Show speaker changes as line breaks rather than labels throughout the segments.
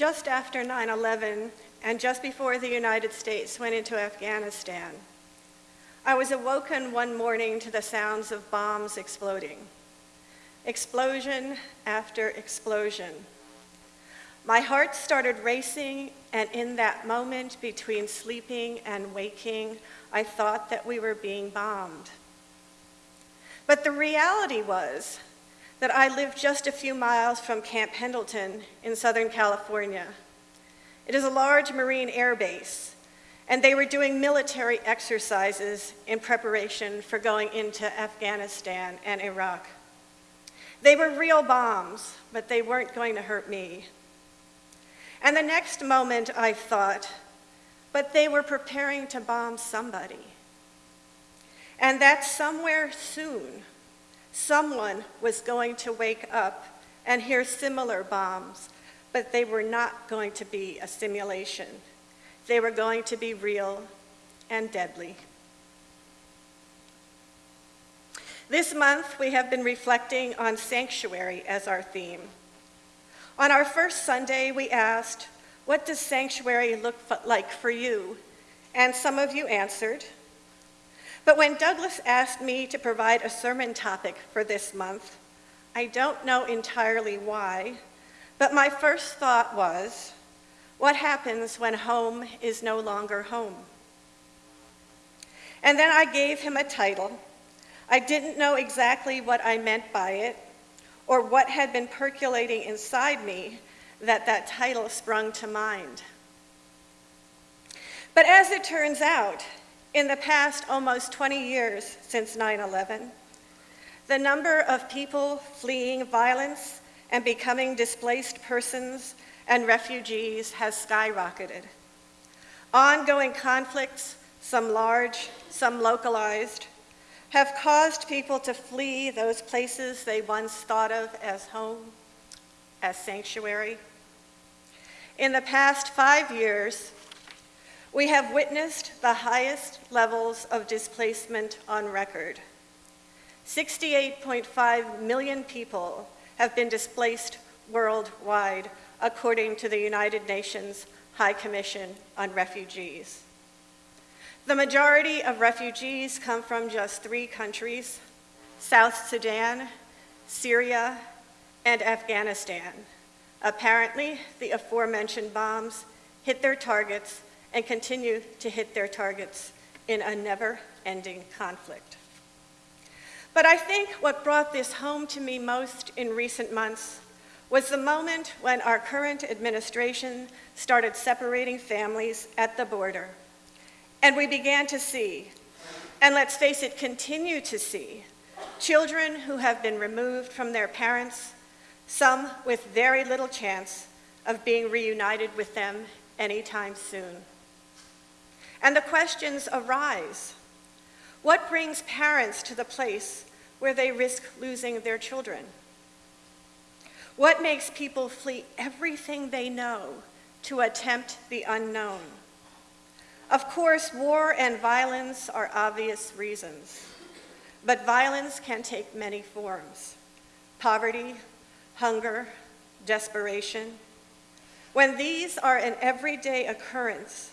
just after 9-11 and just before the United States went into Afghanistan, I was awoken one morning to the sounds of bombs exploding. Explosion after explosion. My heart started racing, and in that moment between sleeping and waking, I thought that we were being bombed. But the reality was that I lived just a few miles from Camp Pendleton in Southern California. It is a large Marine air base, and they were doing military exercises in preparation for going into Afghanistan and Iraq. They were real bombs, but they weren't going to hurt me. And the next moment I thought, but they were preparing to bomb somebody. And that somewhere soon, someone was going to wake up and hear similar bombs, but they were not going to be a simulation. They were going to be real and deadly. This month, we have been reflecting on sanctuary as our theme. On our first Sunday, we asked, what does sanctuary look like for you? And some of you answered, but when Douglas asked me to provide a sermon topic for this month, I don't know entirely why, but my first thought was, what happens when home is no longer home? And then I gave him a title. I didn't know exactly what I meant by it or what had been percolating inside me that that title sprung to mind. But as it turns out, in the past almost 20 years since 9-11, the number of people fleeing violence and becoming displaced persons and refugees has skyrocketed. Ongoing conflicts, some large, some localized, have caused people to flee those places they once thought of as home, as sanctuary. In the past five years, we have witnessed the highest levels of displacement on record. 68.5 million people have been displaced worldwide, according to the United Nations High Commission on Refugees. The majority of refugees come from just three countries, South Sudan, Syria, and Afghanistan. Apparently, the aforementioned bombs hit their targets and continue to hit their targets in a never-ending conflict. But I think what brought this home to me most in recent months was the moment when our current administration started separating families at the border. And we began to see, and let's face it, continue to see, children who have been removed from their parents, some with very little chance of being reunited with them anytime soon. And the questions arise. What brings parents to the place where they risk losing their children? What makes people flee everything they know to attempt the unknown? Of course, war and violence are obvious reasons, but violence can take many forms. Poverty, hunger, desperation. When these are an everyday occurrence,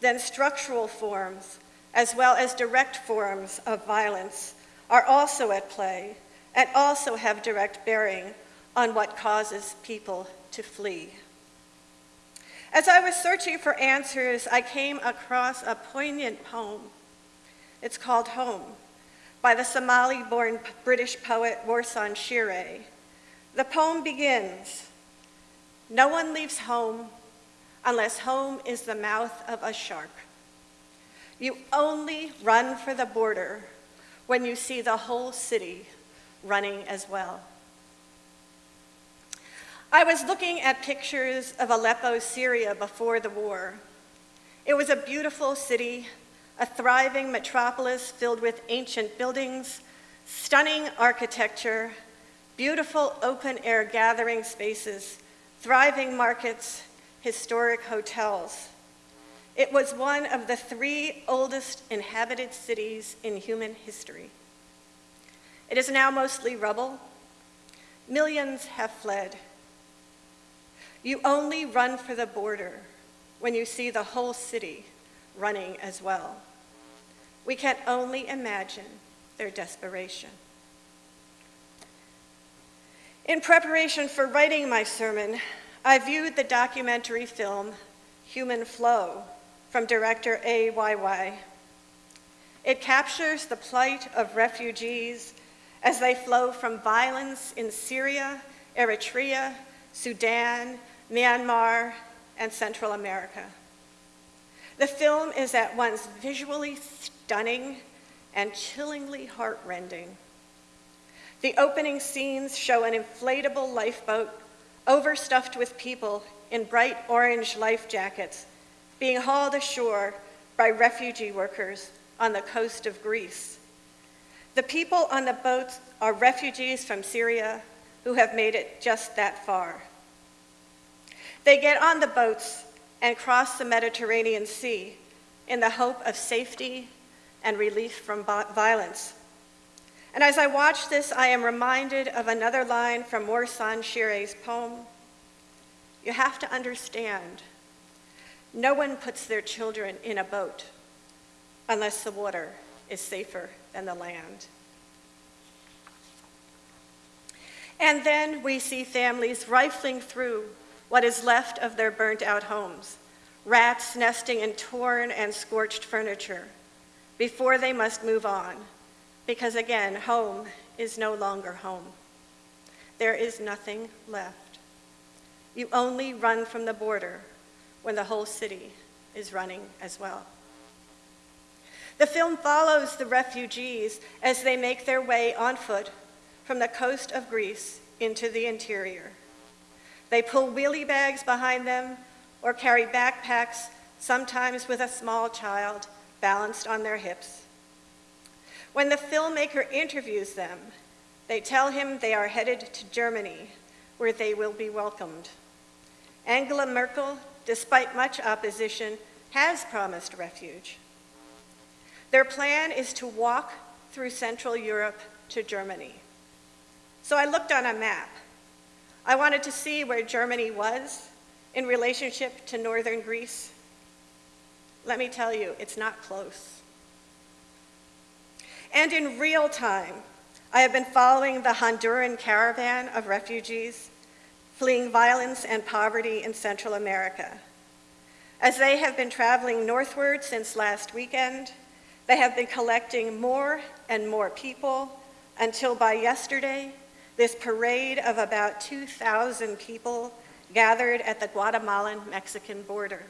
then structural forms, as well as direct forms of violence, are also at play and also have direct bearing on what causes people to flee. As I was searching for answers, I came across a poignant poem. It's called Home by the Somali-born British poet Warsan Shire. The poem begins, no one leaves home unless home is the mouth of a shark. You only run for the border when you see the whole city running as well. I was looking at pictures of Aleppo, Syria before the war. It was a beautiful city, a thriving metropolis filled with ancient buildings, stunning architecture, beautiful open air gathering spaces, thriving markets, historic hotels. It was one of the three oldest inhabited cities in human history. It is now mostly rubble. Millions have fled. You only run for the border when you see the whole city running as well. We can only imagine their desperation. In preparation for writing my sermon, I viewed the documentary film Human Flow from director Ai Weiwei It captures the plight of refugees as they flow from violence in Syria, Eritrea, Sudan, Myanmar, and Central America. The film is at once visually stunning and chillingly heartrending. The opening scenes show an inflatable lifeboat overstuffed with people in bright orange life jackets being hauled ashore by refugee workers on the coast of Greece. The people on the boats are refugees from Syria who have made it just that far. They get on the boats and cross the Mediterranean Sea in the hope of safety and relief from violence. And as I watch this, I am reminded of another line from Warsan Shire's poem. You have to understand, no one puts their children in a boat unless the water is safer than the land. And then we see families rifling through what is left of their burnt out homes, rats nesting in torn and scorched furniture, before they must move on, because again, home is no longer home. There is nothing left. You only run from the border when the whole city is running as well. The film follows the refugees as they make their way on foot from the coast of Greece into the interior. They pull wheelie bags behind them or carry backpacks, sometimes with a small child balanced on their hips. When the filmmaker interviews them, they tell him they are headed to Germany, where they will be welcomed. Angela Merkel, despite much opposition, has promised refuge. Their plan is to walk through Central Europe to Germany. So I looked on a map. I wanted to see where Germany was in relationship to northern Greece. Let me tell you, it's not close. And in real time, I have been following the Honduran caravan of refugees fleeing violence and poverty in Central America. As they have been traveling northward since last weekend, they have been collecting more and more people until by yesterday, this parade of about 2,000 people gathered at the Guatemalan-Mexican border.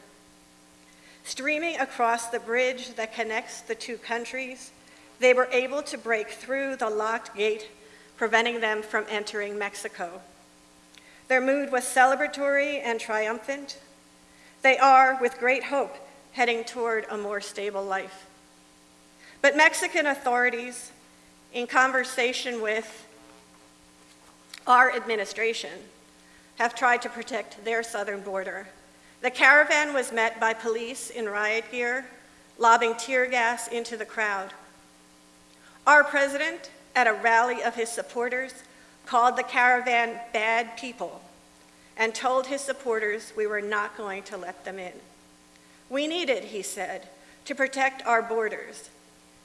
Streaming across the bridge that connects the two countries, they were able to break through the locked gate, preventing them from entering Mexico. Their mood was celebratory and triumphant. They are, with great hope, heading toward a more stable life. But Mexican authorities, in conversation with our administration, have tried to protect their southern border. The caravan was met by police in riot gear, lobbing tear gas into the crowd. Our president, at a rally of his supporters, called the caravan bad people and told his supporters we were not going to let them in. We needed, he said, to protect our borders.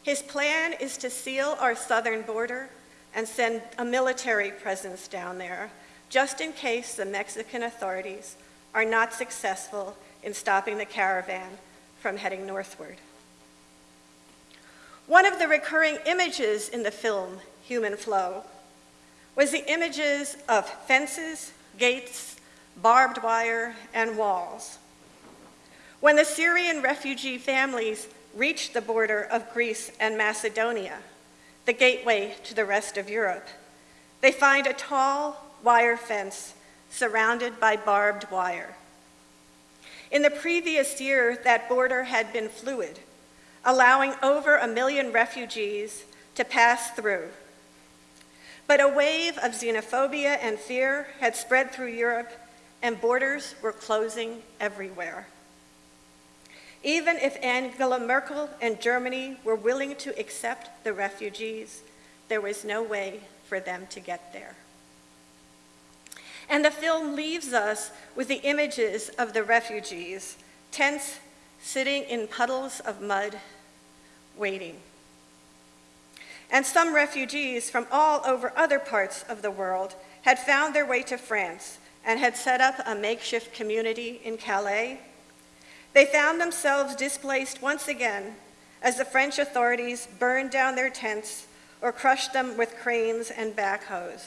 His plan is to seal our southern border and send a military presence down there, just in case the Mexican authorities are not successful in stopping the caravan from heading northward. One of the recurring images in the film, Human Flow, was the images of fences, gates, barbed wire, and walls. When the Syrian refugee families reached the border of Greece and Macedonia, the gateway to the rest of Europe, they find a tall wire fence surrounded by barbed wire. In the previous year, that border had been fluid, allowing over a million refugees to pass through but a wave of xenophobia and fear had spread through Europe, and borders were closing everywhere. Even if Angela Merkel and Germany were willing to accept the refugees, there was no way for them to get there. And the film leaves us with the images of the refugees, tense, sitting in puddles of mud, waiting. And some refugees from all over other parts of the world had found their way to France and had set up a makeshift community in Calais. They found themselves displaced once again as the French authorities burned down their tents or crushed them with cranes and backhoes.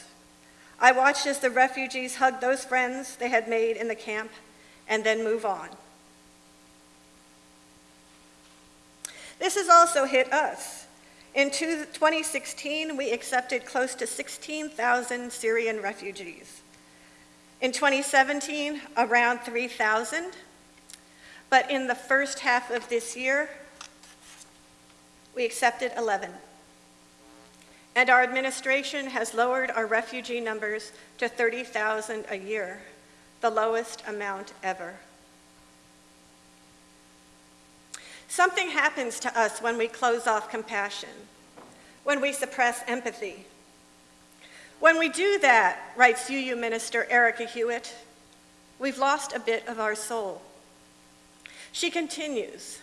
I watched as the refugees hugged those friends they had made in the camp and then move on. This has also hit us. In 2016, we accepted close to 16,000 Syrian refugees. In 2017, around 3,000. But in the first half of this year, we accepted 11. And our administration has lowered our refugee numbers to 30,000 a year, the lowest amount ever. Something happens to us when we close off compassion, when we suppress empathy. When we do that, writes UU Minister Erika Hewitt, we've lost a bit of our soul. She continues,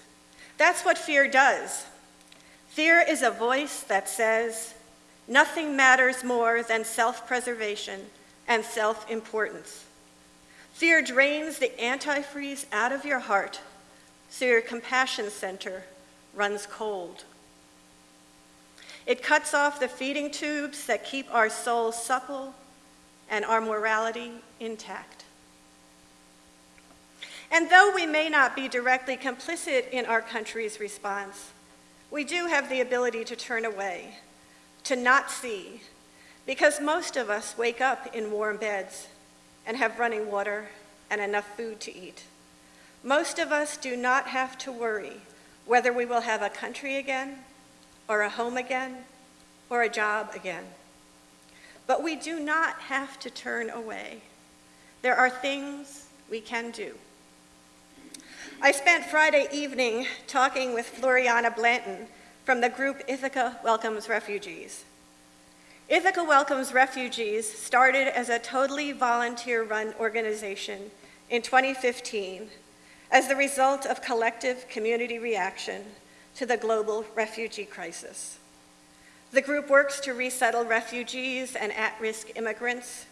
that's what fear does. Fear is a voice that says, nothing matters more than self-preservation and self-importance. Fear drains the antifreeze out of your heart so your compassion center runs cold. It cuts off the feeding tubes that keep our souls supple and our morality intact. And though we may not be directly complicit in our country's response, we do have the ability to turn away, to not see, because most of us wake up in warm beds and have running water and enough food to eat. Most of us do not have to worry whether we will have a country again, or a home again, or a job again. But we do not have to turn away. There are things we can do. I spent Friday evening talking with Floriana Blanton from the group Ithaca Welcomes Refugees. Ithaca Welcomes Refugees started as a totally volunteer-run organization in 2015 as the result of collective community reaction to the global refugee crisis. The group works to resettle refugees and at-risk immigrants,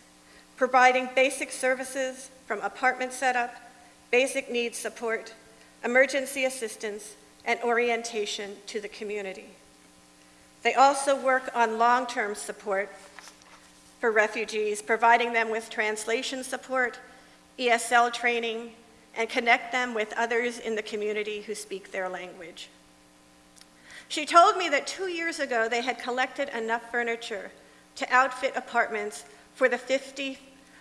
providing basic services from apartment setup, basic needs support, emergency assistance, and orientation to the community. They also work on long-term support for refugees, providing them with translation support, ESL training, and connect them with others in the community who speak their language. She told me that two years ago they had collected enough furniture to outfit apartments for the 50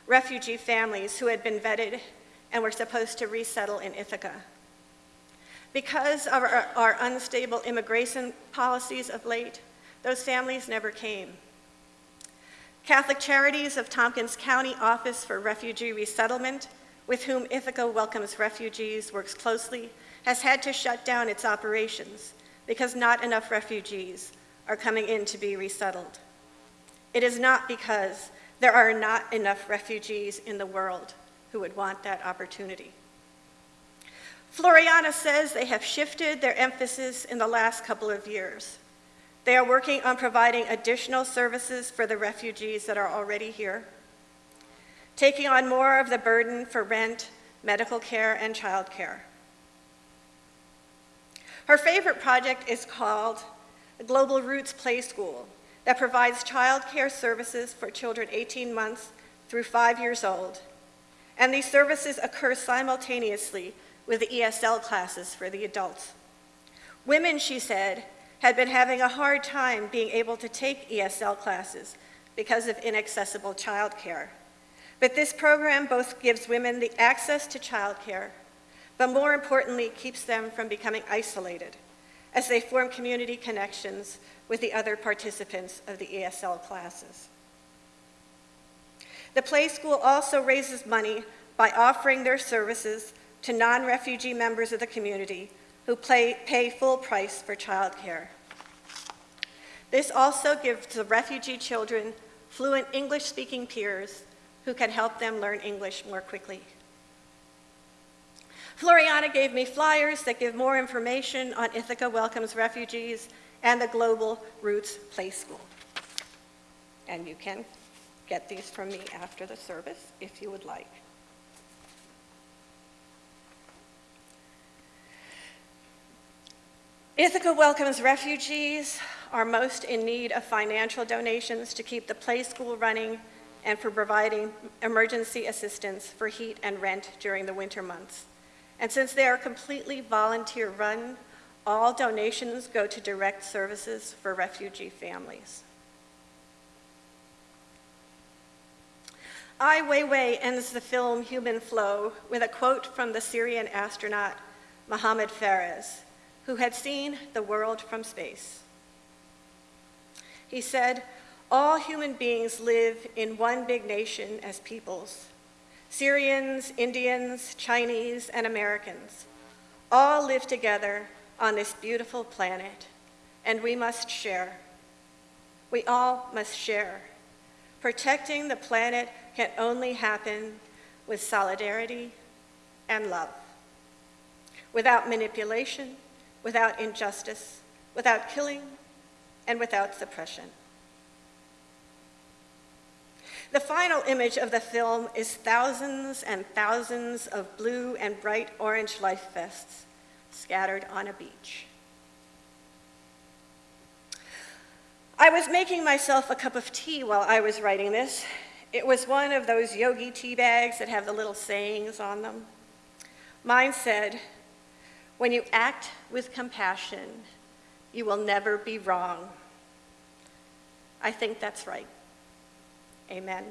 refugee families who had been vetted and were supposed to resettle in Ithaca. Because of our, our, unstable immigration policies of late, those families never came. Catholic Charities of Tompkins County Office for Refugee Resettlement with whom Ithaca Welcomes Refugees works closely, has had to shut down its operations because not enough refugees are coming in to be resettled. It is not because there are not enough refugees in the world who would want that opportunity. Floriana says they have shifted their emphasis in the last couple of years. They are working on providing additional services for the refugees that are already here taking on more of the burden for rent, medical care, and childcare. Her favorite project is called the Global Roots Play School that provides childcare services for children 18 months through five years old. And these services occur simultaneously with the ESL classes for the adults. Women, she said, had been having a hard time being able to take ESL classes because of inaccessible childcare. But this program both gives women the access to childcare, but more importantly, keeps them from becoming isolated as they form community connections with the other participants of the ESL classes. The Play School also raises money by offering their services to non-refugee members of the community who pay, pay full price for childcare. This also gives the refugee children fluent English-speaking peers who can help them learn English more quickly. Floriana gave me flyers that give more information on Ithaca Welcomes Refugees and the Global Roots Play School. And you can get these from me after the service if you would like. Ithaca welcomes refugees are most in need of financial donations to keep the play school running and for providing emergency assistance for heat and rent during the winter months. And since they are completely volunteer run, all donations go to direct services for refugee families. Ai Weiwei ends the film Human Flow with a quote from the Syrian astronaut Mohammed Fares, who had seen the world from space. He said, all human beings live in one big nation as peoples. Syrians, Indians, Chinese, and Americans all live together on this beautiful planet, and we must share. We all must share. Protecting the planet can only happen with solidarity and love, without manipulation, without injustice, without killing, and without suppression. The final image of the film is thousands and thousands of blue and bright orange life vests scattered on a beach. I was making myself a cup of tea while I was writing this. It was one of those yogi tea bags that have the little sayings on them. Mine said, when you act with compassion, you will never be wrong. I think that's right. Amen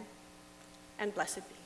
and blessed be.